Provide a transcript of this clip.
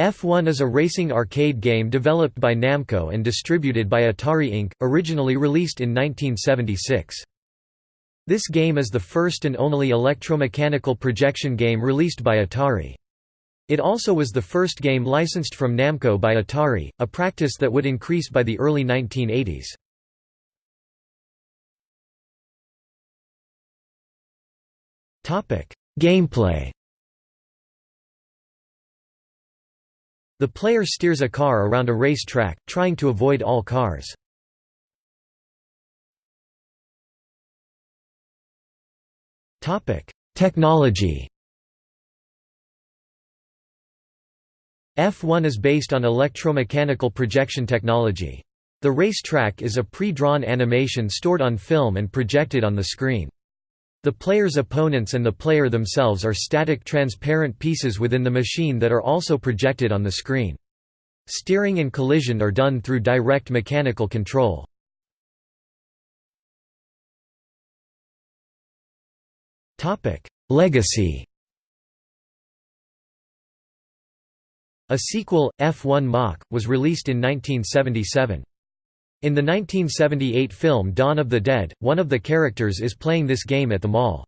F1 is a racing arcade game developed by Namco and distributed by Atari Inc., originally released in 1976. This game is the first and only electromechanical projection game released by Atari. It also was the first game licensed from Namco by Atari, a practice that would increase by the early 1980s. Gameplay The player steers a car around a race track, trying to avoid all cars. Technology F1 is based on electromechanical projection technology. The race track is a pre-drawn animation stored on film and projected on the screen. The player's opponents and the player themselves are static transparent pieces within the machine that are also projected on the screen. Steering and collision are done through direct mechanical control. Legacy A sequel, F1 Mach, was released in 1977. In the 1978 film Dawn of the Dead, one of the characters is playing this game at the mall.